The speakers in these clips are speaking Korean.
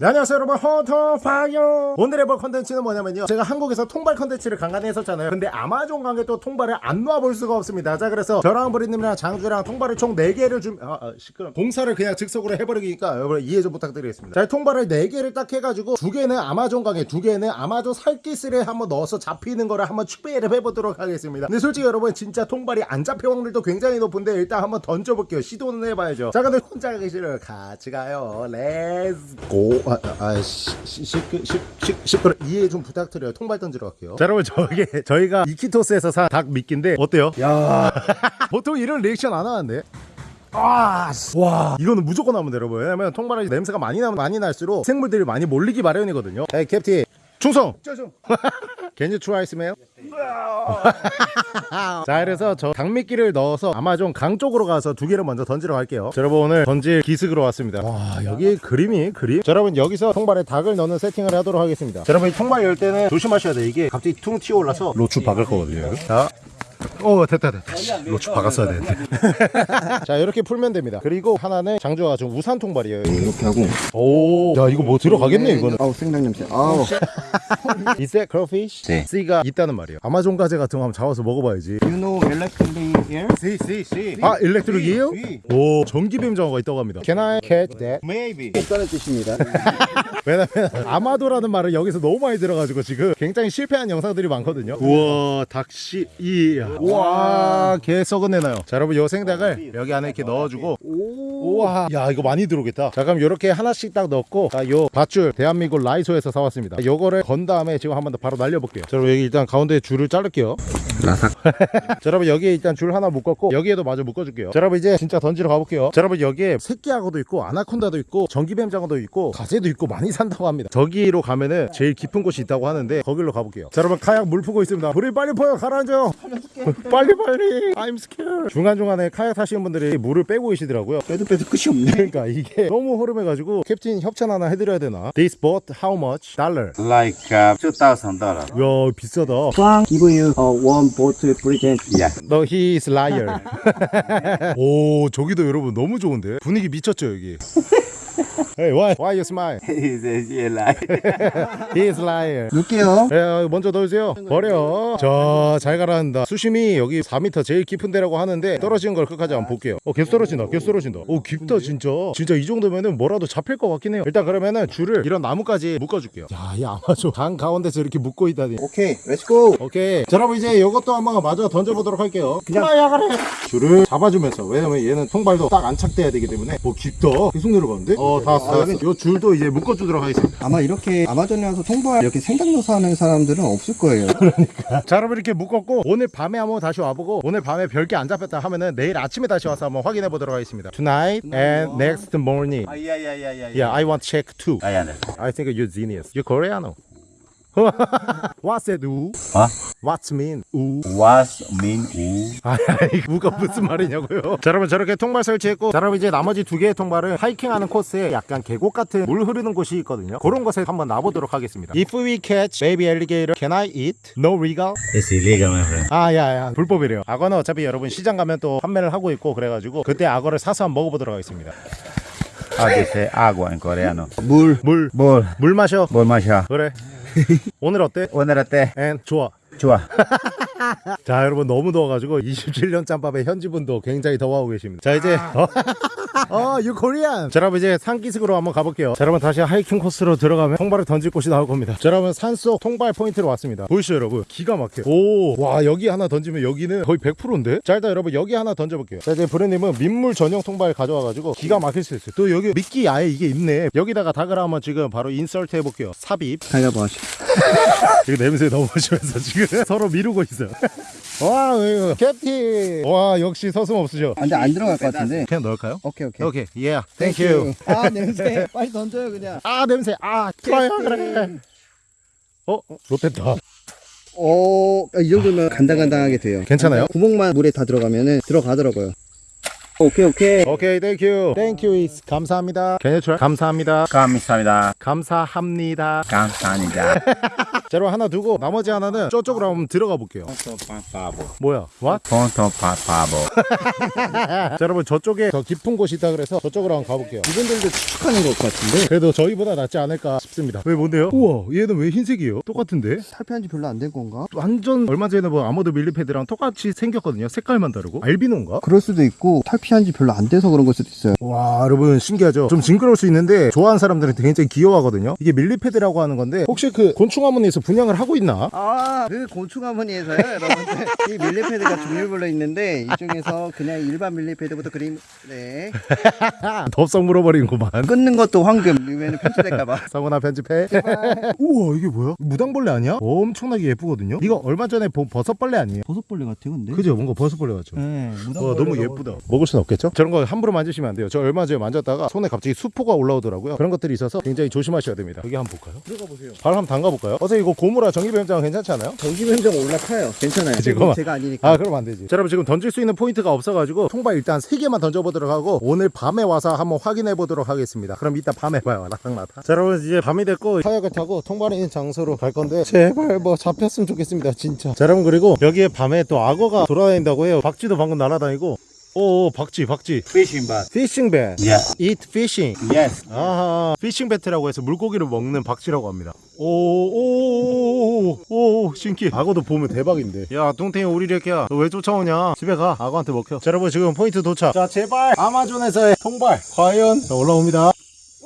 네, 안녕하세요 여러분. 헌터퐝이에요. 오늘의 볼 컨텐츠는 뭐냐면요. 제가 한국에서 통발 컨텐츠를 간간히 했었잖아요. 근데 아마존 강에 또 통발을 안 놔볼 수가 없습니다. 자 그래서 저랑 브르님이랑 장주랑 통발을 총 4개를 좀 아, 아 시끄러 공사를 그냥 즉석으로 해버리니까 여러분 이해 좀 부탁드리겠습니다. 자 통발을 4개를 딱 해가지고 두 개는 아마존 강에 두 개는 아마존 살기스를 한번 넣어서 잡히는 거를 한번 추배를 해보도록 하겠습니다. 근데 솔직히 여러분 진짜 통발이 안 잡힐 확률도 굉장히 높은데 일단 한번 던져볼게요. 시도는 해봐야죠. 자 근데 혼자 싫어요 같이 가요. let's go 아, 아, 시, 시, 시, 시, 시, 시끄러 이해 좀 부탁드려요 통발 던지러 갈게요 자 여러분 저게 저희가 이키토스에서 산 닭 미끼인데 어때요? 야 보통 이런 리액션 안 하는데 아, 씨. 와, 이거는 무조건 하면 돼요, 여러분. 왜냐면 통발이 냄새가 많이 나면 많이 날수록 생물들이 많이 몰리기 마련이거든요. 에이, captain. 충성! Can you try smell? 자 그래서 저 닭 미끼를 넣어서 아마존 강 쪽으로 가서 두 개를 먼저 던지러 갈게요. 자, 여러분 오늘 던질 기슭으로 왔습니다. 와 여기 그림이 그림? 자, 여러분 여기서 통발에 닭을 넣는 세팅을 하도록 하겠습니다. 자, 여러분 이 통발 열 때는 조심하셔야 돼요 이게 갑자기 퉁 튀어올라서 로추 박을 거거든요 자 오 됐다 됐다. 로추 박았어야 되는데. 자 이렇게 풀면 됩니다. 그리고 하나는 장조가 좀 우산 통발이에요. 이렇게 하고. 오야 이거 뭐 들어가겠네 이거는. 아우 생닭 냄새 아우. Is that crawfish? 네. C가 있다는 말이에요. 아마존 가재 같은 거 한번 잡아서 먹어봐야지. You know electrically here? C C C 아 일렉트릭 이에요? 오 전기뱀 장어가 있다고 합니다. Can I catch that? Maybe. 없다는 뜻입니다. 왜냐면 아마도라는 말을 여기서 너무 많이 들어가지고 지금 굉장히 실패한 영상들이 많거든요. 우와 닭씨 이야. 우와. 개 썩은 애 나요. 자 여러분 요 생닭을 여기 안에 이렇게 넣어주고. 우와. 야 이거 많이 들어오겠다. 자 그럼 요렇게 하나씩 딱 넣고 자 요 밧줄 대한민국 라이소에서 사왔습니다. 요거를 건 다음에 지금 한 번 더 바로 날려볼게요. 자 여러분 여기 일단 가운데 줄을 자를게요. 라삭 자 여러분 여기에 일단 줄 하나 묶었고 여기에도 마저 묶어줄게요. 자 여러분 이제 진짜 던지러 가볼게요. 자 여러분 여기에 새끼하고도 있고 아나콘다도 있고 전기뱀 장어도 있고 가재도 있고 많이 산다고 합니다. 저기로 가면은 제일 깊은 곳이 있다고 하는데 거길로 가볼게요. 자 여러분 카약 물 푸고 있습니다. 물이 빨리 퍼요 가라앉아요 빨리 빨리. I'm scared. 중간중간에 카약 타시는 분들이 물을 빼고 계시더라고요. 빼도 빼도 끝이 없네. 그러니까 이게 너무 흐름해가지고 캡틴 협찬 하나 해드려야 되나? This boat how much? Dollar. Like uh, two thousand dollar. 야 비싸다. Fang give you a one boat present Yeah. No, he is liar. 오, 저기도 여러분 너무 좋은데? 분위기 미쳤죠, 여기? Hey, why? Why you smile? He says yeah, like. He is liar. 넣을게요 예, 먼저 넣으세요. 버려. 자, 잘 가라앉는다. 수심이 여기 4m 제일 깊은 데라고 하는데 떨어지는 걸 끝까지 한번 볼게요. 어, 계속 떨어진다. 계속 떨어진다. 오, 깊다, 진짜. 진짜 이 정도면은 뭐라도 잡힐 것 같긴 해요. 일단 그러면은 줄을 이런 나무까지 묶어줄게요. 야, 이 아마존 강 가운데서 이렇게 묶고 있다니. 오케이 let's go 오케이. 자, 여러분 이제 이것도 한번 마저 던져보도록 할게요. 그냥 야가래. 줄을 잡아주면서 왜냐면 얘는 통발도 딱 안착돼야 되기 때문에 뭐 깊다. 계속 내려가는데? 어, 다 왔어. 요 줄도 이제 묶어주도록 하겠습니다. 아마 이렇게 아마존에 와서 통발 이렇게 넣어서 하는 사람들은 없을 거예요 자, 여러분 이렇게 묶었고 오늘 밤에 한번 다시 와보고 오늘 밤에 별게 안 잡혔다 하면은 내일 아침에 다시 와서 한번 확인해 보도록 하겠습니다. Tonight and next morning. Oh, yeah, yeah, yeah, yeah. Yeah, I want check too. I understand. I think you're genius. You're Koreano. What's that? 우? Huh? What's mean? 우? Was mean 우. 아이 우가 무슨 말이냐고요 자 여러분 저렇게 통발 설치했고 자 여러분 이제 나머지 두 개의 통발은 하이킹하는 코스에 약간 계곡 같은 물 흐르는 곳이 있거든요 그런 곳에 한번 놔보도록 하겠습니다 If we catch baby alligator can I eat? No regal? It's illegal, my friend. 아 야 야 불법이래요 악어는 어차피 여러분 시장 가면 또 판매를 하고 있고 그래가지고 그때 악어를 사서 한번 먹어보도록 하겠습니다 say agua en coreano? 물 물, 뭘, 물 마셔 뭘 마셔? 그래 오늘 어때? 오늘 어때? 앤 좋아 좋아. 자 여러분 너무 더워가지고 27년 짬밥의 현지분도 굉장히 더워하고 계십니다 자 이제 어 you Korean. 자 여러분 이제 산기슭으로 한번 가볼게요. 자 여러분 다시 하이킹 코스로 들어가면 통발을 던질 곳이 나올 겁니다. 자 여러분 산속 통발 포인트로 왔습니다. 보이시죠 여러분? 기가 막혀 오 와 여기 하나 던지면 여기는 거의 100%인데? 자 일단 여러분 여기 하나 던져볼게요. 자 이제 브르님은 민물 전용 통발 가져와가지고 기가 막힐 수 있어요. 또 여기 미끼 아예 이게 있네. 여기다가 닭을 한번 지금 바로 insert 해볼게요. 삽입. 가위바위보 지금 냄새 너무 심해서 지금 서로 미루고 있어요. 와, 이거 캡틴. 와, 역시 서슴 없으셔. 근데 안 들어갈 것 같은데 그냥 넣을까요? 오케이 오케이 오케이, yeah, thank you. 아 냄새 빨리 던져요 그냥 아, 냄새. 아, 좋아요, 그래. 어, 롯데다. 오, 이 정도면 간당간당하게 돼요 괜찮아요? 구멍만 물에 다 들어가면은 들어가더라고요 오케이 오케이 오케이, thank you. Thank you is 감사합니다. Can you try? 감사합니다. 감사합니다. 감사합니다. 감사합니다. 자 여러분 하나 두고 나머지 하나는 저쪽으로 한번 들어가 볼게요. 뭐야 what? 자 여러분 저쪽에 더 깊은 곳이 있다 그래서 저쪽으로 한번 가볼게요 이분들도 추측하는 것 같은데 그래도 저희보다 낫지 않을까 싶습니다 왜 뭔데요? 우와 얘는 왜 흰색이에요? 똑같은데? 탈피한 지 별로 안 된 건가? 완전 얼마 전에 뭐 아모드 밀리패드랑 똑같이 생겼거든요 색깔만 다르고 알비노인가? 그럴 수도 있고 탈피 한 지 별로 안 돼서 그런 걸 수도 있어요. 와 여러분 신기하죠? 좀 징그러울 수 있는데 좋아하는 사람들은 굉장히 귀여워하거든요. 이게 밀리패드라고 하는 건데 혹시 그 곤충화문에서 분양을 하고 있나? 아그 곤충화무늬에서요 여러분들. 이 밀리패드가 종류별로 있는데 이 중에서 그냥 일반 밀리패드부터 그림 네. 덥석 물어버리는구만. 끊는 것도 황금 이면은 편집될까봐. 성훈아 편집해. 우와 이게 뭐야? 무당벌레 아니야? 엄청나게 예쁘거든요? 이거 얼마 전에 본 버섯벌레 아니에요? 버섯벌레 같아 근데. 그죠? 뭔가 버섯벌레 같죠? 네와 너무 예쁘다. 먹을 순 없겠죠? 저런 거 함부로 만지시면 안 돼요. 저 얼마 전에 만졌다가 손에 갑자기 수포가 올라오더라고요. 그런 것들이 있어서 굉장히 조심하셔야 됩니다. 여기 한번 볼까요? 들어가 보세요. 발 한번 담가 볼까요? 어제 이거 고무라 전기뱀장어 괜찮지 않아요? 전기뱀장어 올라타요. 괜찮아요. 지금 제가 아니니까. 아 그럼 안 되지. 자 여러분 지금 던질 수 있는 포인트가 없어가지고 통발 일단 3개만 던져보도록 하고 오늘 밤에 와서 한번 확인해 보도록 하겠습니다. 그럼 이따 밤에 봐요. 나타나타 자 여러분 이제 밤이 됐고 카약을 타고 통발이 있는 장소로 갈 건데 제발 뭐 잡혔으면 좋겠습니다 진짜. 자 여러분 그리고 여기에 밤에 또 악어가 돌아다닌다고 해요. 박쥐도 방금 날아다니고 오 박쥐 박쥐. Fishing bat. Fishing bat. Yeah. eat fishing. Yes. 아하. Fishing bat라고 해서 물고기를 먹는 박쥐라고 합니다. 오 오 오 오 오 신기해 악어도 보면 대박인데. 야 동탱이 우리 이렇게야. 너 왜 쫓아오냐? 집에 가. 악어한테 먹혀. 자 여러분 지금 포인트 도착. 자 제발. 아마존에서의 통발. 과연? 자 올라옵니다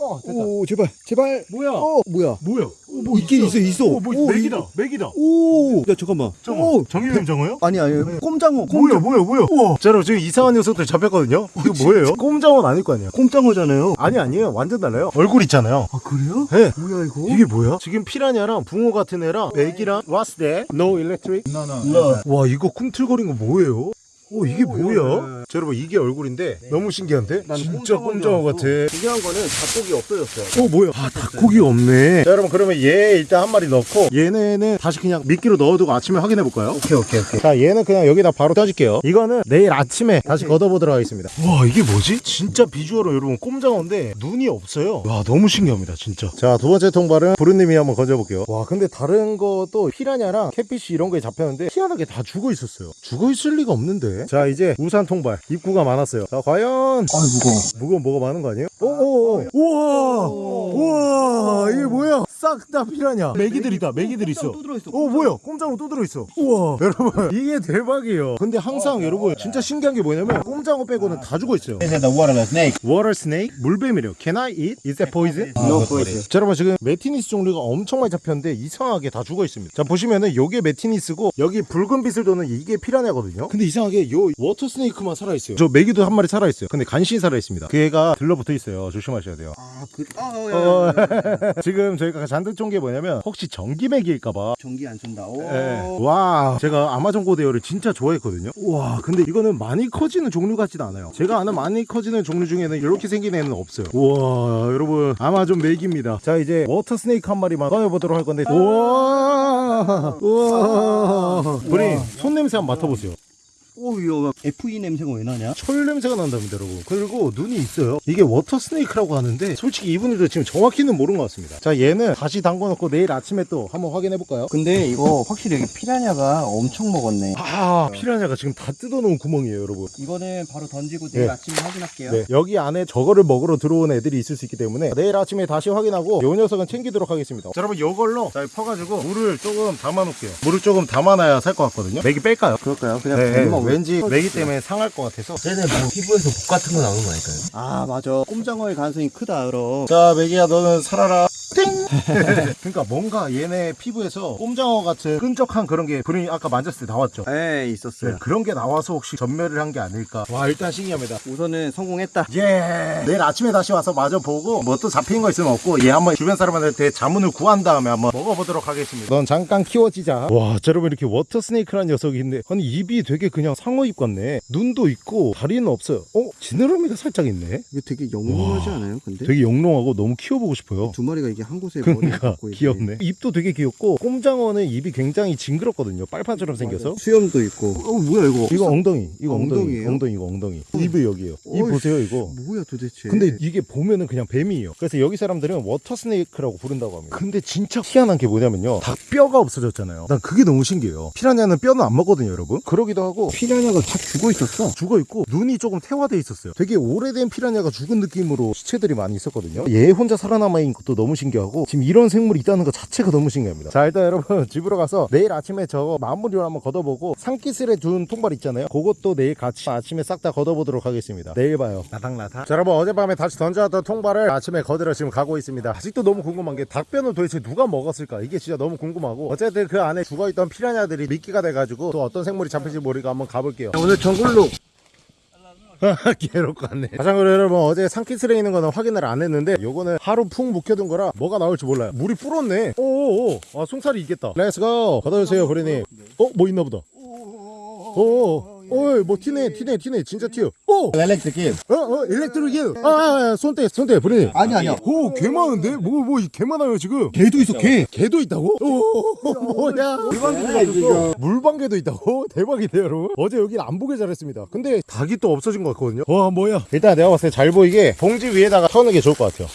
어 됐다. 오 제발 제발. 뭐야? 어 뭐야? 뭐야? 뭐 있긴 있어 있어. 어, 뭐 오, 맥이다 이거- 맥이다. 오. 야 잠깐만. 오. 정유림 장어요? 아니 아니 꼼장어 뭐야 뭐야 뭐야 우와. 자 여러분 지금 이상한 녀석들 잡혔거든요? 이거 뭐예요? 꼼장어는 아닐 거 아니에요 꼼장어잖아요. 아니 아니에요. 완전 달라요. 얼굴 있잖아요. 아 그래요? 네. 뭐야 이거? 이게 뭐야? 지금 피라냐랑 붕어 같은 애랑 맥이랑 What's that? No electric? No, no. 와 이거 꿈틀거린 거 뭐예요? 오 이게 뭐야? 자 여러분 이게 얼굴인데? 너무 신기한데? 난 진짜 꼼장어. 같아. 중요한 거는 닭고기 없어졌어요. 어 뭐야? 아 닭고기가 없네. 자 여러분 그러면 얘 일단 한 마리 넣고 얘네는 다시 그냥 미끼로 넣어두고 아침에 확인해 볼까요? 오케이 오케이 오케이. 자 얘는 그냥 여기다 바로 떠질게요. 이거는 내일 아침에 다시 걷어보도록 하겠습니다. 와 이게 뭐지? 진짜 비주얼은 여러분 꼼장어인데 눈이 없어요. 와 너무 신기합니다 진짜. 자 두 번째 통발은 부르님이 한번 건져볼게요. 와 근데 다른 것도 피라냐랑 캣피쉬 이런 거에 잡혔는데 희한하게 다 죽어 있었어요. 죽어 있을 리가 없는데 자 이제 우산 통발. 입구가 많았어요. 자 과연. 아 무거워. 무거운 뭐가 많은 거 아니에요? 오오오. 우와! 우와! 이게 뭐야? 싹다 피라냐? 메기들이다. 메기들 있어. 또 들어있어 오 뭐야? 꼼장어 또 들어있어. 우와! 여러분 이게 대박이에요. 근데 항상 여러분 진짜 신기한 게 뭐냐면 꼼장어 빼고는 다 죽어 있어요. This is the waterless snake. Water snake? 물뱀이래요. Can I eat? Is that poison? No poison. 자 여러분 지금 Metynnis 종류가 엄청 많이 잡혔는데 이상하게 다 죽어 있습니다. 자 보시면은 요게 Metynnis고 여기 붉은 빛을 도는 이게 피라냐거든요. 근데 이상하게 요 water snake만 살아있어요. 저 메기도 한 마리 살아있어요. 근데 간신히 살아있습니다. 그 애가 들러붙어 있어요. 조심하셔야 돼요. 아그 아, 어, 야, 어, 야, 야. 지금 저희가 잔뜩 쫀 게 뭐냐면 혹시 전기메기일까봐. 전기 안 쏜다. 오. 예. 와 제가 아마존 고대어를 진짜 좋아했거든요. 와 근데 이거는 많이 커지는 종류 같지는 않아요. 제가 아는 많이 커지는 종류 중에는 이렇게 생긴 애는 없어요. 우와 여러분 아마존 메기입니다. 자 이제 water snake 한 마리만 꺼내보도록 할 건데. 우와 우와. 우리 손 냄새 한번 맡아보세요 오 이거 FE 냄새가 왜 나냐? 철 냄새가 난답니다 여러분. 그리고 눈이 있어요. 이게 water snake라고 하는데 솔직히 이분들도 지금 정확히는 모르는 것 같습니다. 자 얘는 다시 담궈놓고 내일 아침에 또 한번 확인해 볼까요? 근데 이거 확실히 여기 피라냐가 엄청 먹었네. 아 피라냐가 지금 다 뜯어놓은 구멍이에요 여러분. 이거는 바로 던지고 내일 네. 아침에 확인할게요. 네, 여기 안에 저거를 먹으러 들어온 애들이 있을 수 있기 때문에 내일 아침에 다시 확인하고 요 녀석은 챙기도록 하겠습니다. 자 여러분 요걸로 잘 퍼가지고 물을 조금 담아 놓을게요. 물을 조금 담아놔야 살 것 같거든요. 메기 뺄까요? 그럴까요? 그냥 네, 던지면 왠지 메기 때문에 상할 것 같아서. 쟤네 뭐 피부에서 독 같은 거 나오는 거 아닐까요? 아 맞아. 꼼장어의 가능성이 크다 그럼. 자 메기야 너는 살아라. 띵 그러니까 뭔가 얘네 피부에서 꼼장어 같은 끈적한 그런 게 분이 아까 만졌을 때 나왔죠? 에 네, 있었어요. 그런 게 나와서 혹시 전멸을 한 게 아닐까? 와 일단 신기합니다. 우선은 성공했다. 예! 내일 아침에 다시 와서 마저 보고 뭐 또 잡힌 거 있으면 없고 얘 한번 주변 사람한테 자문을 구한 다음에 한번 먹어보도록 하겠습니다. 넌 잠깐 키워지자. 와 자, 여러분 이렇게 water snake라는 녀석이 있는데 아니 입이 되게 그냥 상어 입 같네 눈도 있고 다리는 없어요 어 지느러미가 살짝 있네 이거 되게 영롱하지 않아요 근데? 되게 영롱하고 너무 키워보고 싶어요 두 마리가 이게 이게 한 곳에 그러니까. 귀엽네. 입도 되게 귀엽고 꼼장어는 입이 굉장히 징그럽거든요. 빨판처럼 생겨서. 수염도 있고. 어 뭐야 이거? 이거 엉덩이, 이거 엉덩이, 엉덩이에요? 엉덩이, 이거 엉덩이. 입이 여기요. 입 어이씨, 보세요, 이거. 뭐야 도대체? 근데 이게 보면은 그냥 뱀이에요. 그래서 여기 사람들은 water snake라고 부른다고 합니다. 근데 진짜 희한한 게 뭐냐면요. 닭 뼈가 없어졌잖아요. 난 그게 너무 신기해요. 피라냐는 뼈는 안 먹거든요, 여러분. 그러기도 하고 피라냐가 다 죽어 있었어. 죽어 있고 눈이 조금 퇴화돼 있었어요. 되게 오래된 피라냐가 죽은 느낌으로 시체들이 많이 있었거든요. 얘 혼자 살아남아 있는 것도 너무 신기하고 지금 이런 생물이 있다는 것 자체가 너무 신기합니다. 자 일단 여러분 집으로 가서 내일 아침에 저거 마무리를 한번 걷어보고 산기슭에 둔 통발 있잖아요. 그것도 내일 같이 아침에 싹 다 걷어보도록 하겠습니다. 내일 봐요. 나닥나닥. 자 여러분 어젯밤에 다시 던져왔던 통발을 아침에 걷으러 지금 가고 있습니다. 아직도 너무 궁금한 게 닭뼈는 도대체 누가 먹었을까? 이게 진짜 너무 궁금하고 어쨌든 그 안에 죽어있던 피라냐들이 미끼가 돼가지고 또 어떤 생물이 잡힐지 모르고 한번 가볼게요. 오늘 정글로 괴롭 같네. 자전거 여러분 어제 산기슬에 있는 거는 확인을 안 했는데 요거는 하루 푹 묵혀둔 거라 뭐가 나올지 몰라요. 물이 불었네. 오오오. 아 송살이 있겠다. 렛츠고. 걷어주세요 그러니. 어뭐 있나 보다. 오오. 어이 뭐 튀네 튀네 튀네 진짜 튀어. 오. Electric 어어 일렉트릭 아, 아, 아 손대 손대 브리니. 아니 아니야. 오, 개 많은데? 뭐, 뭐, 개 많아요, 지금. 개도 있어, 개. 개도 있다고? 오, 뭐야. 물방개도 물방개도 있다고? 대박이네, 여러분. 어제 여기는 안 보게 잘했습니다. 근데 닭이 또 없어진 것 같거든요. 와, 뭐야. 일단 내가 봤을 때 잘 보이게 봉지 위에다가 터는 게 좋을 것 같아요.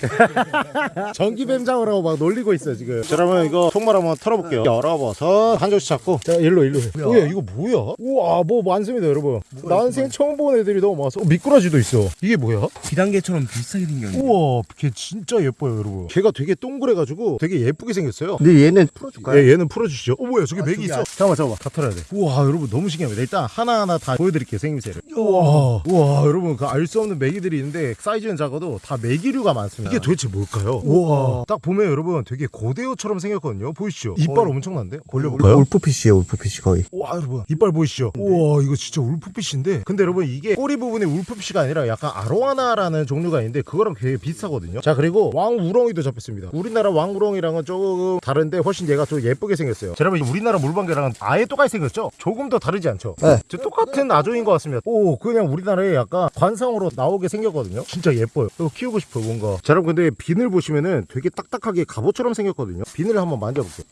전기뱀장을 하고 막 놀리고 있어요 지금 자, 여러분 이거 통말 한번 털어볼게요 열어봐서 한 조씩 잡고 자 일로 일로 뭐야 이거 뭐야 우와 뭐 많습니다 여러분 난생 처음 본 애들이 너무 많아서 어, 미꾸라지도 있어 이게 뭐야 비단계처럼 비슷하게 생겼네. 우와 걔 진짜 예뻐요 여러분 걔가 되게 동그래가지고 되게 예쁘게 생겼어요 근데 얘는 풀어줄까요? 예, 얘는 풀어주시죠. 어, 뭐야, 저기 맥이 저기 있어. 안- 잠깐만, 잠깐만. 다 털어야 돼. 우와, 여러분, 너무 신기합니다. 일단 하나하나 다 보여드릴게요, 생김새를. 우와, 우와, 여러분, 그 알 수 없는 메기들이 있는데, 사이즈는 작아도 다 메기류가 많습니다. 이게 도대체 뭘까요? 우와, 딱 보면 여러분, 되게 고대어처럼 생겼거든요. 보이시죠? 이빨 엄청난데? 걸려볼까요? 울프피쉬예요 울프피쉬 거의. 와 여러분 이빨 보이시죠? 우와 이거 진짜 울프피쉬인데 근데 여러분 이게 꼬리 부분이 울프피쉬가 아니라 약간 아로하나라는 종류가 있는데 그거랑 되게 비슷하거든요 자 그리고 왕우렁이도 잡혔습니다 우리나라 왕우렁이랑은 조금 다른데 훨씬 얘가 좀 예쁘게 생겼어요 자 여러분 우리나라 물방개랑은 아예 똑같이 생겼죠? 조금 더 다르지 않죠? 네. 저 똑같은 아조인 것 같습니다 오 그냥 우리나라에 약간 관상으로 나오게 생겼거든요 진짜 예뻐요 이거 키우고 싶어요 뭔가 자 여러분 근데 비늘 보시면은 되게 딱딱하게 갑옷처럼 생겼거든요. 비늘을 한번 만져볼게요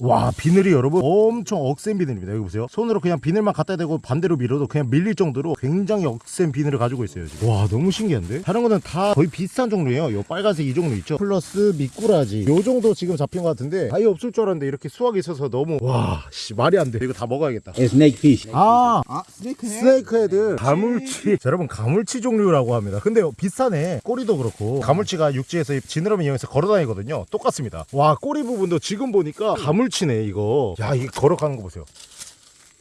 와 비늘이 여러분 엄청 억센 비늘입니다. 여기 보세요. 손으로 그냥 비늘만 갖다 대고 반대로 밀어도 그냥 밀릴 정도로 굉장히 억센 비늘을 가지고 있어요 지금. 와 너무 신기한데? 다른 거는 다 거의 비슷한 종류예요. 요 빨간색 이 종류 있죠? 플러스 미꾸라지. 요 정도 지금 잡힌 것 같은데 아예 없을 줄 알았는데 이렇게 수확이 있어서 너무 와 씨, 말이 안 돼. 이거 다 먹어야겠다. Snake fish. 아아 snake snake head. 가물치. 자, 여러분 가물치 종류라고 합니다. 근데 비슷하네. 꼬리도 그렇고. 가물치가 육지에서 이 지느러미 이용해서 걸어다니거든요. 똑같습니다. 와 꼬리 부분도 지금 보니까 가물치네 이거 야 이게 걸어가는 거 보세요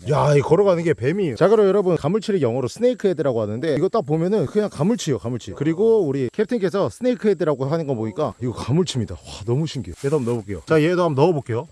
야, 이 걸어가는 게 뱀이에요. 자, 그럼 여러분, 가물치를 영어로 snake head라고 하는데, 이거 딱 보면은 그냥 가물치예요, 가물치. 그리고 우리 캡틴께서 snake head라고 하는 거 보니까, 이거 가물치입니다. 와, 너무 신기해. 얘도 한번 넣어볼게요. 자, 얘도 한번 넣어볼게요.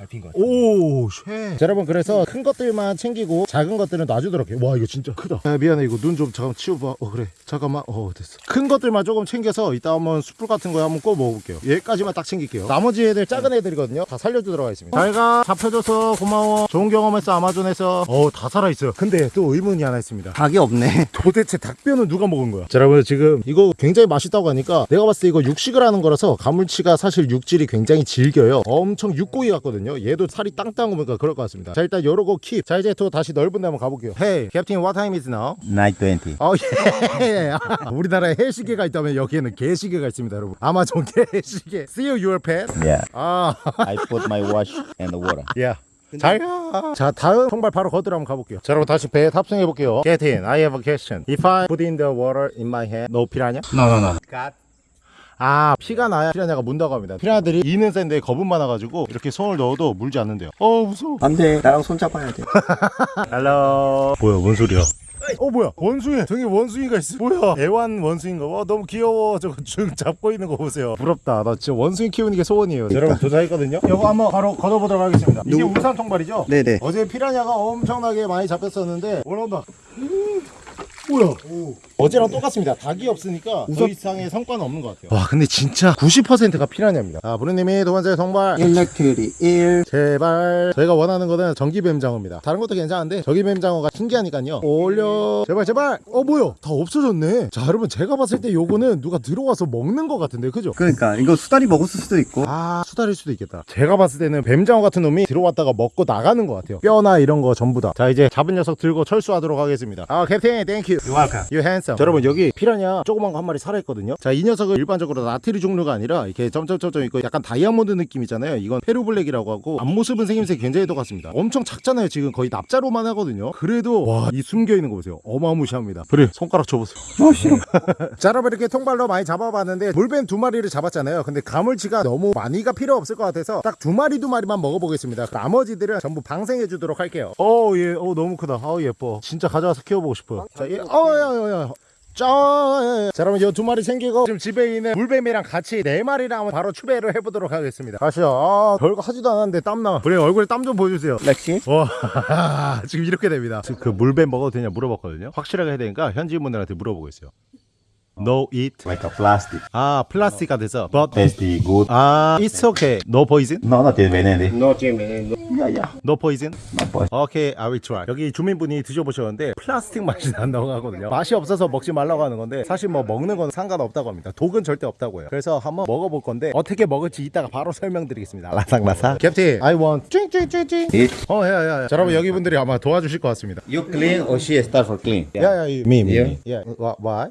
밟힌 것 같아. Oh, shit. 자, 여러분, 그래서 큰 것들만 챙기고 작은 것들은 놔주도록 해요. 와, 이거 진짜 크다. 아, 미안해. 이거 눈 좀 잠깐 치워봐. 어, 그래. 잠깐만. 어, 됐어. 큰 것들만 조금 챙겨서 이따 한번 숯불 같은 거에 한번 구워 먹어볼게요. 얘까지만 딱 챙길게요. 나머지 애들 작은 애들이거든요. 다 살려주도록 하겠습니다. 잘가. 잡혀줘서 고마워. 좋은 경험했어, 아마존에서. 어, 다 살아있어요. 근데 또 의문이 하나 있습니다. 닭이 없네. 도대체 닭뼈는 누가 먹은 거야? 자, 여러분 지금 이거 굉장히 맛있다고 하니까 내가 봤을 때 이거 육식을 하는 거라서 가물치가 사실 육질이 굉장히 질겨요. 엄청 육고기 같거든요. 얘도 살이 땅땅 오니까 그럴 것 같습니다. 자, 일단 요러고 킵. 자, 이제 또 다시 넓은 데 한번 가볼게요. Hey, Captain, what time is now? Night 20. 어, 예. 우리나라에 해시계가 있다면 여기에는 개시계가 있습니다, 여러분. 아마존 개시계. See you, your pet. Yeah. 아, I put my watch in the water. 야. 잘 가. 자, 다음 통발 바로 거들어 한번 가볼게요. 자, 여러분 다시 배에 탑승해 볼게요. Get in. I have a question. If I put in the water in my head, no 피라냐? No, no, no. 아, 피가 나야 피라냐가 문다고 합니다. 피라냐들이 이는 센데 겁은 많아가지고 이렇게 손을 넣어도 물지 않는데요. 어, 무서워. 안돼. 나랑 손 잡아야 돼. Hello. 뭐야, 뭔 소리야? 어 뭐야 원숭이 저기 원숭이가 있어 뭐야 애완 원숭이인가 와 너무 귀여워 저거 쭉 잡고 있는 거 보세요 부럽다 나 진짜 원숭이 키우는 게 소원이에요 여러분 도착했거든요 이거 한번 바로 걷어보도록 하겠습니다 이게 누구- 울산 통발이죠? 네네. 어제 피라냐가 엄청나게 많이 잡혔었는데 오늘 온다 뭐야? 어제랑 똑같습니다. 닭이 없으니까 더 이상의 성과는 없는 것 같아요. 와, 근데 진짜 90%가 피라냐입니다. 아, 부르님이 두 번째 정말 electric eel 제발. 저희가 원하는 거는 전기뱀장어입니다. 다른 것도 괜찮은데 전기뱀장어가 신기하니까요. 올려. 제발 제발. 어 뭐야? 다 없어졌네. 자 여러분 제가 봤을 때 요거는 누가 들어와서 먹는 것 같은데 그죠? 그러니까 이거 수달이 먹었을 수도 있고. 아 수달일 수도 있겠다. 제가 봤을 때는 뱀장어 같은 놈이 들어왔다가 먹고 나가는 것 같아요. 뼈나 이런 거 전부 다 자 이제 잡은 녀석 들고 철수하도록 하겠습니다. 아 captain thank you You're welcome. You handsome. 자, 여러분 여기 피라냐 조그만 거 한 마리 살아있거든요. 자 이 녀석은 일반적으로 나트리 종류가 아니라 이렇게 점점점점 있고 약간 다이아몬드 느낌이잖아요. 이건 페루블랙이라고 하고 앞모습은 생김새 굉장히 똑같습니다. 엄청 작잖아요. 지금 거의 납자로만 하거든요. 그래도 와 이 숨겨 있는 거 보세요. 어마무시합니다. 그래 손가락 줘보세요. 아 싫어 자 여러분 이렇게 통발로 많이 잡아봤는데 물뱀 두 마리를 잡았잖아요. 근데 가물치가 너무 많이가 필요 없을 것 같아서 딱 두 마리 두 마리만 먹어보겠습니다. 나머지들은 전부 방생해 주도록 할게요. 어 예, 어 너무 크다. 아 예뻐. 진짜 가져와서 키워보고 싶어요. 자, 예, 어야야야. 짜, 예, 예. 자, 여러분, 이 두 마리 챙기고, 지금 집에 있는 물뱀이랑 같이 네 마리랑 바로 추배를 해보도록 하겠습니다. 가시죠. 아, 별거 하지도 않았는데 땀나. 그래, 얼굴에 땀 좀 보여주세요. 렉시 와, 지금 이렇게 됩니다. 지금 그 물뱀 먹어도 되냐 물어봤거든요. 확실하게 해야 되니까 현지인분들한테 물어보고 있어요. No eat. Like a plastic. 아, 플라스틱가 돼서. But. Tasty, good. 아, it's okay. No poison? No, not veneno. No veneno. Yeah, yeah. No poison? No pues. 오케이, I will try. 여기 주민분이 드셔보셨는데 플라스틱 맛이 난다고 하거든요. 맛이 없어서 먹지 말라고 하는 건데 사실 뭐 먹는 건 상관없다고 합니다. 독은 절대 없다고요. 그래서 한번 먹어볼 건데 어떻게 먹을지 이따가 바로 설명드리겠습니다. 라삭라삭. 캡틴, I want 찡찡찡찡. Eat. 어, 야, 야, 야. 자, 여러분 여기 분들이 아마 도와주실 것 같습니다. You clean or she start for clean? 야, 야, 미, 미, Yeah. 미. 야, 와, why?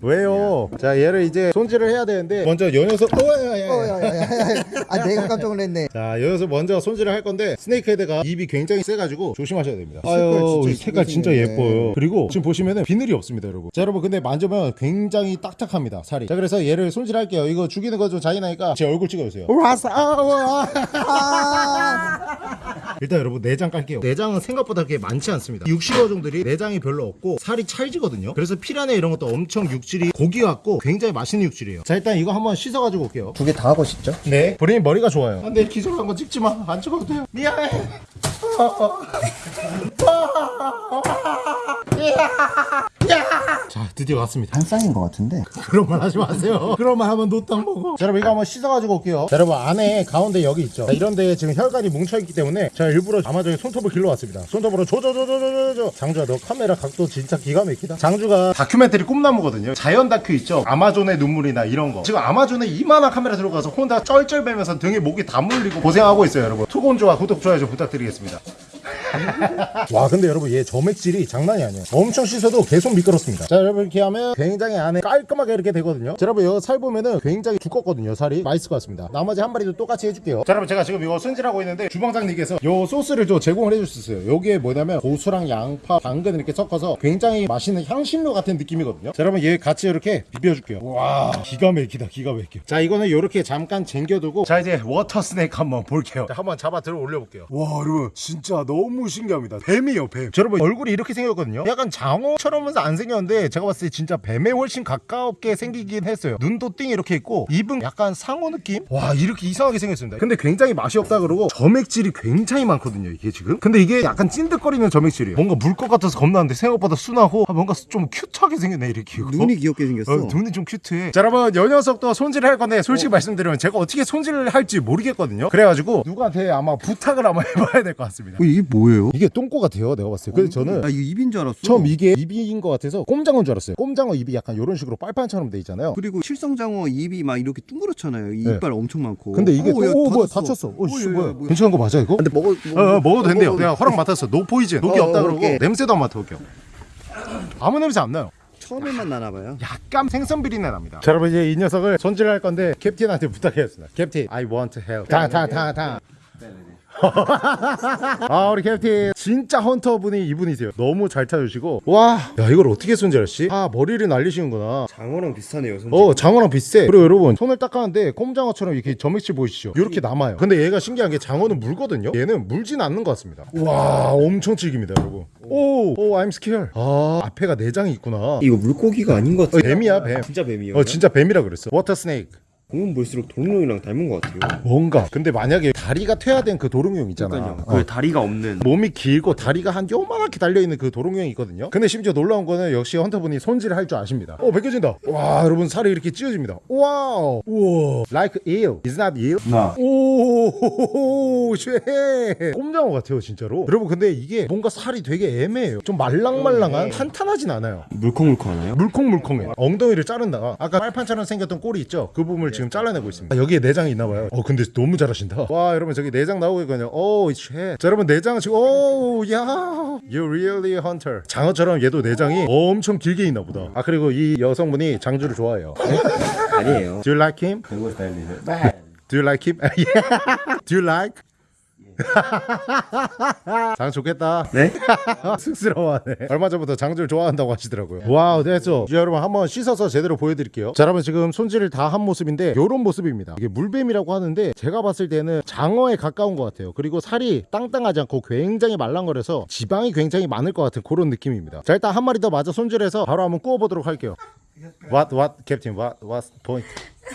왜요? 자, 얘를 이제 손질을 해야 되는데 먼저 요 녀석, 어, 야, 야, 야. 아 내가 깜짝 놀랐네 자, 여기서 먼저 손질을 할 건데 snake head가 입이 굉장히 세가지고 조심하셔야 됩니다. 아유, 진짜 이 색깔 진짜. 예뻐요. 그리고 지금 보시면은 비늘이 없습니다, 여러분. 자, 여러분 근데 만져보면 굉장히 딱딱합니다, 살이. 자, 그래서 얘를 손질할게요. 이거 죽이는 거 좀 잔인하니까 제 얼굴 찍어주세요. 아, 일단 여러분 내장 깔게요. 내장은 생각보다 그렇게 많지 않습니다. 육식어종들이 내장이 별로 없고 살이 찰지거든요. 그래서 피라냐 이런 것도 엄청 육질이 고기 같고 굉장히 맛있는 육질이에요. 자, 일단 이거 한번 씻어가지고 올게요. 두 개 다 하고 싶죠? 네. 브레인 머리가 좋아요. 안돼 기절한 거 찍지 마. 안 찍어도 돼요. 미안해. 자 드디어 왔습니다. 한 쌍인 것 같은데 그런 말 하지 마세요. 그런 말 하면 노땅 먹어. 자, 여러분 이거 한번 씻어가지고 올게요. 자, 여러분 안에 가운데 여기 있죠. 자, 이런 데에 지금 혈관이 뭉쳐있기 때문에 제가 일부러 아마존에 손톱을 길러왔습니다. 손톱으로 조조조조조조. 장주야 너 카메라 각도 진짜 기가 막히다. 장주가 다큐멘터리 꿈나무거든요. 자연 다큐 있죠. 아마존의 눈물이나 이런 거. 지금 아마존에 이만한 카메라 들어가서 혼자 쩔쩔매면서 등에 목이 다 물리고 고생하고 있어요, 여러분. 투곤조와 구독 좋아요 좀 부탁드리겠습니다. 와 근데 여러분 얘 점액질이 장난이 아니에요. 엄청 씻어도 계속 미끄럽습니다. 자 여러분 이렇게 하면 굉장히 안에 깔끔하게 이렇게 되거든요. 자 여러분 이거 살 보면은 굉장히 두껍거든요 살이. 맛있을 것 같습니다. 나머지 한 마리도 똑같이 해줄게요. 자 여러분 제가 지금 이거 손질하고 있는데 주방장님께서 요 소스를 좀 제공을 해줄 수 있어요. 요게 뭐냐면 고수랑 양파 당근 이렇게 섞어서 굉장히 맛있는 향신료 같은 느낌이거든요. 자 여러분 얘 같이 이렇게 비벼줄게요. 와 기가 막히다 기가 막혀. 자 이거는 요렇게 잠깐 쟁겨두고 자 이제 water snake 한번 볼게요. 자 한번 잡아 들어 올려볼게요. 와 여러분 진짜 너무 신기합니다. 뱀이요 뱀. 자, 여러분 얼굴이 이렇게 생겼거든요. 약간 장어처럼은 안 생겼는데 제가 봤을 때 진짜 뱀에 훨씬 가깝게 생기긴 했어요. 눈도 띵 이렇게 있고 입은 약간 상어 느낌? 와 이렇게 이상하게 생겼습니다. 근데 굉장히 맛이 없다 그러고 점액질이 굉장히 많거든요 이게 지금. 근데 이게 약간 찐득거리는 점액질이에요. 뭔가 물것 같아서 겁나는데 생각보다 순하고 아, 뭔가 좀 cute하게 생겼네 이렇게 이거. 눈이 귀엽게 생겼어. 어, 눈이 좀 cute해. 자, 여러분, 요 녀석도 손질을 할 건데, 솔직히 말씀드리면 제가 어떻게 손질을 할지 모르겠거든요. 그래가지고, 누구한테 아마 부탁을 한번 해봐야 될 것 같습니다. 어, 이게 뭐 예요? 이게 똥꼬 같아요, 내가 봤을 때. 그래서 저는 아 이거 입인 줄 알았어 처음 이게 입인 것 같아서 꼼장어인 줄 알았어요. 꼼장어 입이 약간 이런 식으로 빨판처럼 돼 있잖아요. 그리고 칠성장어 입이 막 이렇게 둥그렇잖아요 이 네. 이빨 엄청 많고 근데 이게, 오, 야, 오, 뭐야, 다쳤어. 어, 씨, 야, 야, 뭐야. 뭐야. 괜찮은 거 맞아, 이거? 근데 먹어 어, 어, 먹어도 된대요. 내가 허락 맡았어. No poison. 독이 어, 없다 어, 그러고, 오케이. 냄새도 안 맡아볼게요. 아무 냄새 안 나요. 처음에만 나나봐요 약간 생선 비린내 납니다. 자, 여러분 이제 이 녀석을 손질할 건데 캡틴한테 부탁했습니다. 캡틴, I want help. 다, 다, 다, 다. 아 우리 캡틴 진짜 헌터 분이 이분이세요. 너무 잘 찾으시고. 와 야 이걸 어떻게 손질했지? 아 머리를 날리시는구나. 장어랑 비슷하네요 손질 어 장어랑 비슷해. 그리고 여러분 손을 닦았는데 꼼장어처럼 이렇게 점액질 보이시죠? 이렇게 남아요. 근데 얘가 신기한 게 장어는 물거든요? 얘는 물진 않는 것 같습니다. 와 엄청 질깁니다 여러분. 오 오 I'm scared. 아 앞에가 내장이 있구나. 이거 물고기가 아닌 것 어, 뱀이야 뱀. 진짜 뱀이에요 어 진짜 뱀이라 그랬어. water snake 보면 볼수록 도롱뇽이랑 닮은 것 같아요. 뭔가. 근데 만약에 다리가 퇴화된 그 도롱뇽 있잖아 그러니까요. 어. 그 다리가 없는. 몸이 길고 다리가 한 요만하게 달려있는 그 도롱뇽이 있거든요. 근데 심지어 놀라운 거는 역시 헌터분이 손질을 할 줄 아십니다. 어 벗겨진다. 와 여러분 살이 이렇게 찢어집니다. 와우. 우와. Like eel is not eel No. Oh shit. 꼼장어 같아요 진짜로. 여러분 근데 이게 뭔가 살이 되게 애매해요. 좀 말랑말랑한 탄탄하진 않아요. 물컹물컹하나요? 물컹물컹해. 엉덩이를 자른다가 아까 빨판처럼 생겼던 꼬리 있죠? 그 부분을 지금 잘라내고 있습니다 아, 여기에 내장이 있나봐요 어 근데 너무 잘하신다 와 여러분 저기 내장 나오고 있거든요 Oh shit 자, 여러분 내장은 지금 오야 You really hunter 장어처럼 얘도 내장이 엄청 길게 있나 보다 아 그리고 이 여성분이 장주를 좋아해요 아니에요. Do you like him? El video. Do you like him? yeah. Do you like? 장 좋겠다. 네? 쑥스러워하네. 얼마 전부터 장주를 좋아한다고 하시더라고요. 와우, 됐어. 이제 여러분 한번 씻어서 제대로 보여드릴게요. 자, 여러분 지금 손질을 다 한 모습인데 요런 모습입니다. 이게 물뱀이라고 하는데 제가 봤을 때는 장어에 가까운 것 같아요. 그리고 살이 땅땅하지 않고 굉장히 말랑거려서 지방이 굉장히 많을 것 같은 그런 느낌입니다. 자, 일단 한 마리 더 마저 손질해서 바로 한번 구워보도록 할게요. What, what, Captain? What, what's point?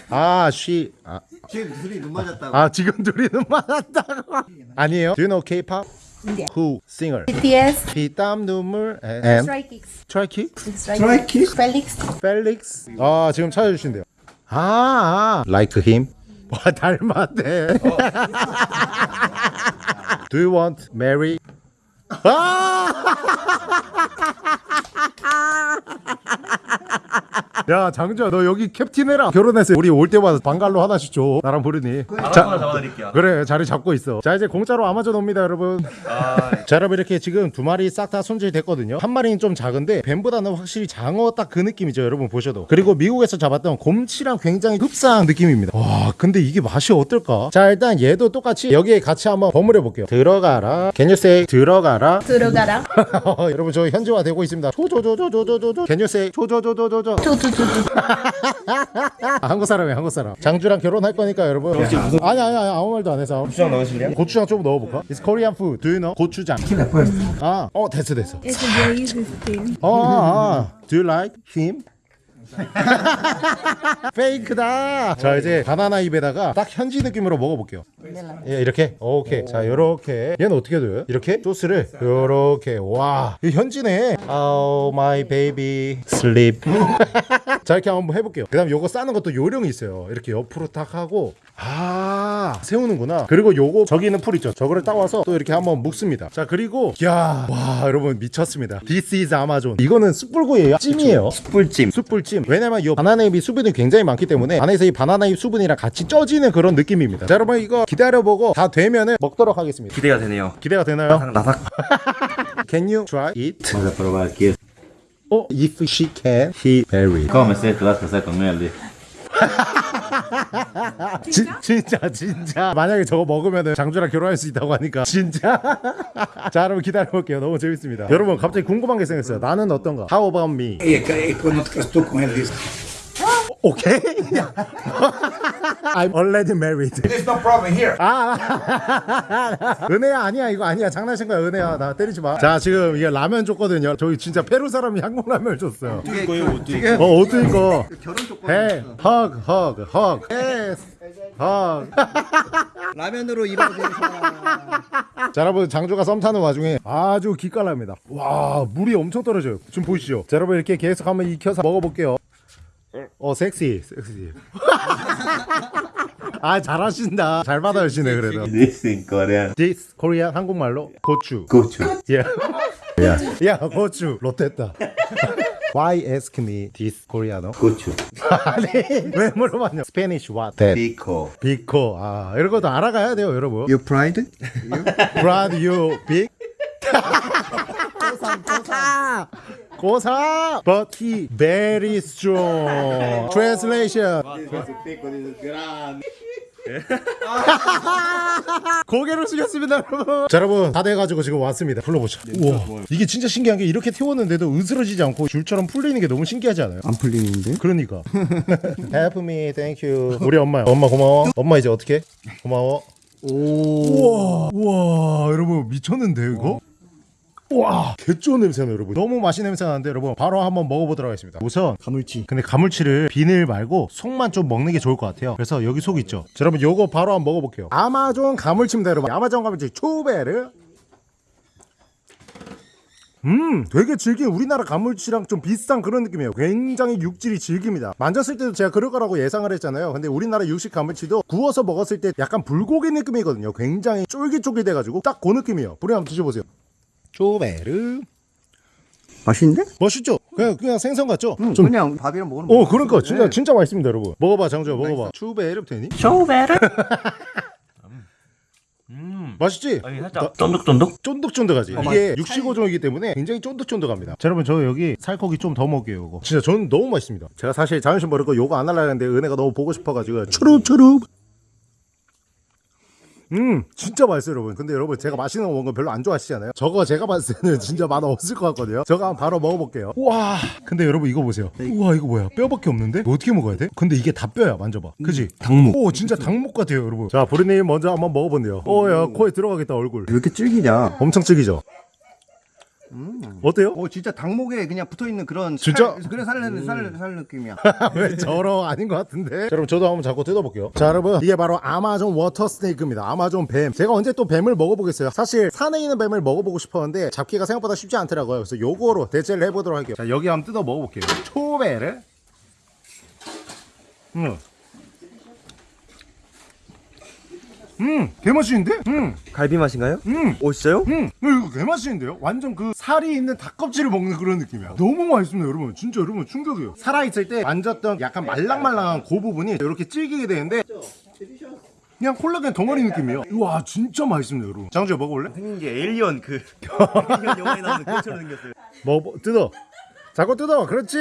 아, she, 아, 지금 둘이 눈 맞았다고. 아 지금 둘이 눈 맞았다고 아니에요? Do you know K-pop? Yeah. Who singer? BTS, 피땀 눈물 and Stray Kids, 트라이키? Stray Kids, Felix, 펠릭스 아 지금 찾아주신대요 아, 아 like him 와 닮았네 Do you want Mary? 아! 야 장주야 너 여기 캡틴 해라. 결혼했어 우리 올 때마다 방갈로 하나씩 줘 나랑 부르니. 자, 잡아드릴게요. 그래 자리 잡고 있어. 자 이제 공짜로 아마존 옵니다 여러분. 자 여러분 이렇게 지금 두 마리 싹 다 손질 됐거든요. 한 마리는 좀 작은데 뱀보다는 확실히 장어 딱 그 느낌이죠 여러분 보셔도. 그리고 미국에서 잡았던 곰치랑 굉장히 흡사한 느낌입니다. 와 근데 이게 맛이 어떨까? 자 일단 얘도 똑같이 여기에 같이 한번 버무려 볼게요. 들어가라. Can you say 들어가라? Turogara, 여러분 저 현지화 되고 있습니다. 조조조조조조조. Can you say 조조조조조조 아, 한국 사람이에요 한국 사람 장주랑 결혼할 거니까 여러분 아니 아니 아니 아무 말도 안 해서 고추장 넣으실래요? 고추장 좀 넣어볼까? It's Korean food. Do you know? 고추장. 아, 어 됐어 됐어. it's a very thing. 어, 아, 아. Do you like him? 페이크다. 자 이제 바나나 잎에다가 딱 현지 느낌으로 먹어볼게요. 예, 이렇게. 오케이. 자 요렇게. 얘는 어떻게 돼요? 이렇게 소스를 요렇게. 와, 이 현지네. Oh my baby sleep. 자 이렇게 한번 해볼게요. 그다음 요거 싸는 것도 요령이 있어요. 이렇게 옆으로 딱 하고. 아 세우는구나 그리고 요거 저기 있는 풀 있죠 저거를 따와서 또 이렇게 한번 묶습니다 자 그리고 야와 여러분 미쳤습니다 This is 아마존 이거는 숯불구이에요 찜이에요 꿀찜. 숯불찜 왜냐면 이 바나나잎이 수분이 굉장히 많기 때문에 안에서 이 바나나잎 수분이랑 같이 쪄지는 그런 느낌입니다 자 여러분 이거 기다려보고 다 되면은 먹도록 하겠습니다 기대가 되네요. 기대가 되나요? 나삭. Can you try it? Vamos a probar aquí. 어, if she can, he marry ¿Cómo me sé que vas a casar con él? 진, 진짜 진짜. 만약에 저거 먹으면 장주랑 결혼할 수 있다고 하니까 진짜? 자 여러분 기다려볼게요. 너무 재밌습니다. 여러분 갑자기 궁금한 게 생겼어요. 나는 어떤가? How about me? Y es que después no te casas tú con él, dice. 오케이 I'm already married. There's no problem here. 아. 은혜야 아니야 이거 아니야. 장난친 거야 은혜야. 나 때리지 마 자 지금 이게 라면 줬거든요. 저희 진짜 페루 사람이 한국 라면을 줬어요. 이거요, 옷도 지금 어 어떤 거 결혼 조건. Hey, hug, hug, hug. Yes, hug. 라면으로 이루어진. 자 여러분 장조가 썸 타는 와중에 아주 기깔납니다. 와 물이 엄청 떨어져요. 지금 보이시죠? 자 여러분 이렇게 계속 한번 익혀서 먹어볼게요 어 섹시 섹시 아 잘하신다 잘 받아주시네 그래도 Dice en coreano. This Korean 한국말로 고추 Cucho. 야, 야, 야 고추 롯됐다 Why ask me this Koreano? Cucho. 아니 왜 물어봤냐 Spanish what? That Pico. 비코 아 이런 것도 알아가야 돼요 여러분 You pride? Brad you big 고사 but he very strong translation. 고개를 숙였습니다 여러분. 자 여러분 다 돼가지고 지금 왔습니다. 불러보자 우와. 이게 진짜 신기한 게 이렇게 태웠는데도 으스러지지 않고 줄처럼 풀리는 게 너무 신기하지 않아요? 안 풀리는데? 그러니까. Help me thank you. 우리 엄마 엄마 고마워? 엄마 이제 어떻게 고마워? 우와. 우와 여러분 미쳤는데 이거 와. 개좋은 냄새나 여러분. 너무 맛있는 냄새 나는데 여러분 바로 한번 먹어보도록 하겠습니다. 우선 가물치. 근데 가물치를 비늘 말고 속만 좀 먹는 게 좋을 것 같아요. 그래서 여기 속 있죠? 자, 여러분 요거 바로 한번 먹어볼게요. 아마존 가물치입니다 여러분. 아마존 가물치 초베르. 음 되게 질긴 우리나라 가물치랑 좀 비슷한 그런 느낌이에요. 굉장히 육질이 질깁니다. 만졌을 때도 제가 그럴 거라고 예상을 했잖아요. 근데 우리나라 육식 가물치도 구워서 먹었을 때 약간 불고기 느낌이거든요. 굉장히 쫄깃쫄깃해가지고 딱 그 느낌이에요. 불이 한번 드셔보세요 초베르 맛있는데? 멋있죠? 그냥, 그냥 생선 같죠? 응, 좀 그냥 밥이랑 먹으면 어 그러니까 맛있는데. 진짜 진짜 맛있습니다 여러분 먹어봐 장주야 먹어봐 추베르 되니? Chover. 맛있지? 아니 살짝 쫀득쫀득? 쫀득쫀득하지 이게 육식어종이기 때문에 굉장히 쫀득쫀득합니다 자 여러분 저 여기 살코기 좀 더 먹게요 이거 진짜 저는 너무 맛있습니다 제가 사실 자존심 버리고 요거 안 하려고 했는데 은혜가 너무 보고 싶어가지고 추룹추룹 음. 진짜 맛있어요 여러분. 근데 여러분 제가 맛있는 거 먹는 거 별로 안 좋아하시잖아요. 저거 제가 봤을 때는 진짜 맛 없을 것 같거든요. 저거 한번 바로 먹어볼게요. 와. 근데 여러분 이거 보세요. 우와 이거 뭐야? 뼈밖에 없는데? 어떻게 먹어야 돼? 근데 이게 다 뼈야 만져봐. 그지? 닭목 오 진짜 닭목 같아요 여러분. 자 보리님 먼저 한번 먹어본대요. 어야 코에 들어가겠다 얼굴. 왜 이렇게 질기냐? 엄청 질기죠? 어때요? 어 진짜 닭목에 그냥 붙어 있는 그런 진짜? 살, 그래 살살 살, 살 느낌이야. 왜 저러 아닌 것 같은데? 자, 여러분 저도 한번 잡고 뜯어볼게요. 자 여러분 이게 바로 아마존 water snake입니다. 아마존 뱀. 제가 언제 또 뱀을 먹어보겠어요. 사실 산에 있는 뱀을 먹어보고 싶었는데 잡기가 생각보다 쉽지 않더라고요. 그래서 요거로 대체를 해보도록 할게요. 자 여기 한번 뜯어 먹어볼게요. 초배를. 음. 음, 개맛있는데? 음, 갈비 맛인가요? 음. 오 진짜요? 음, 이거 개맛있는데요? 완전 그 살이 있는 닭껍질을 먹는 그런 느낌이야. 너무 맛있습니다, 여러분. 진짜 여러분 충격이에요. 살아있을 때 만졌던 약간 말랑말랑한 그 부분이 이렇게 질기게 되는데 그냥 콜라겐 덩어리 느낌이에요. 와, 진짜 맛있습니다, 여러분. 장주야 먹어볼래? 생긴 게 에일리언 그 에일리언 영화에 나오는 그처럼 생겼어요. 먹어, 뜯어. 자꾸 뜯어. 그렇지.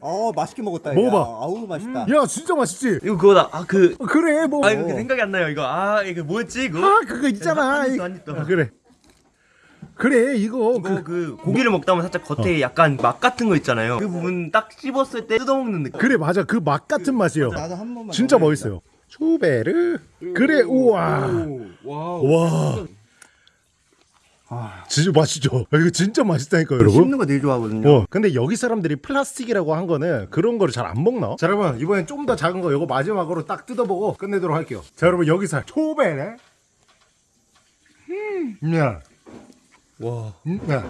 어 맛있게 먹었다. 먹어봐. 야. 아우 맛있다. 야, 진짜 맛있지? 이거 그거다. 아그 그래, 뭐. 아 이거 그 생각이 안 나요. 이거 아 이거 뭐였지 이거? 아, 그거 있잖아. 한 입도, 한 입도. 아, 그래. 그래, 이거. 이거 그, 그 고기를 먹다 보면 살짝 겉에 약간 맛 같은 거 있잖아요. 그 부분 딱 씹었을 때 뜯어먹는 느낌. 그래, 맞아. 그 맛 같은 맛이요. 나도 한 번만. 진짜. 멋있어요. 추베르. 그래, 우와. 와. 진짜 맛있죠? 아, 이거 진짜 맛있다니까요, 여러분. 씹는 거 되게 좋아하거든요. 어, 근데 여기 사람들이 플라스틱이라고 한 거는 그런 거를 잘 안 먹나? 자, 여러분, 이번엔 좀 더 작은 거 요거 마지막으로 딱 뜯어보고 끝내도록 할게요. 자, 여러분, 여기서 초베네. 음, 야. 와 음, 야.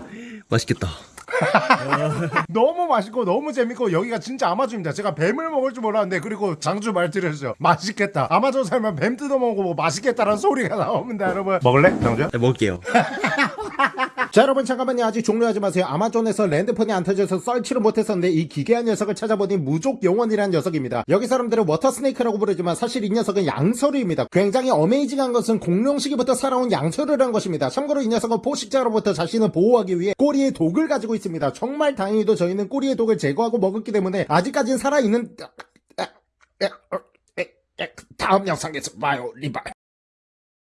맛있겠다. 너무 맛있고 너무 재밌고 여기가 진짜 아마존입니다. 제가 뱀을 먹을 줄 몰랐는데 그리고 장주 말 들으셨죠? 맛있겠다. 아마존 살면 뱀 뜯어 먹고 맛있겠다라는 소리가 나옵니다, 여러분. 먹을래, 장주야? 네, 먹을게요. 자 여러분 잠깐만요. 아직 종료하지 마세요. 아마존에서 핸드폰이 안 터져서 search를 못했었는데 이 기괴한 녀석을 찾아보니 무족 영원이라는 녀석입니다. 여기 사람들은 water snake라고 부르지만 사실 이 녀석은 양서류입니다. 굉장히 amazing한 것은 공룡 시기부터 살아온 양서류라는 것입니다. 참고로 이 녀석은 포식자로부터 자신을 보호하기 위해 꼬리에 독을 가지고 있습니다. 정말 다행히도 저희는 꼬리의 독을 제거하고 먹었기 때문에 아직까진 살아있는 다음 영상에서 봐요. 리발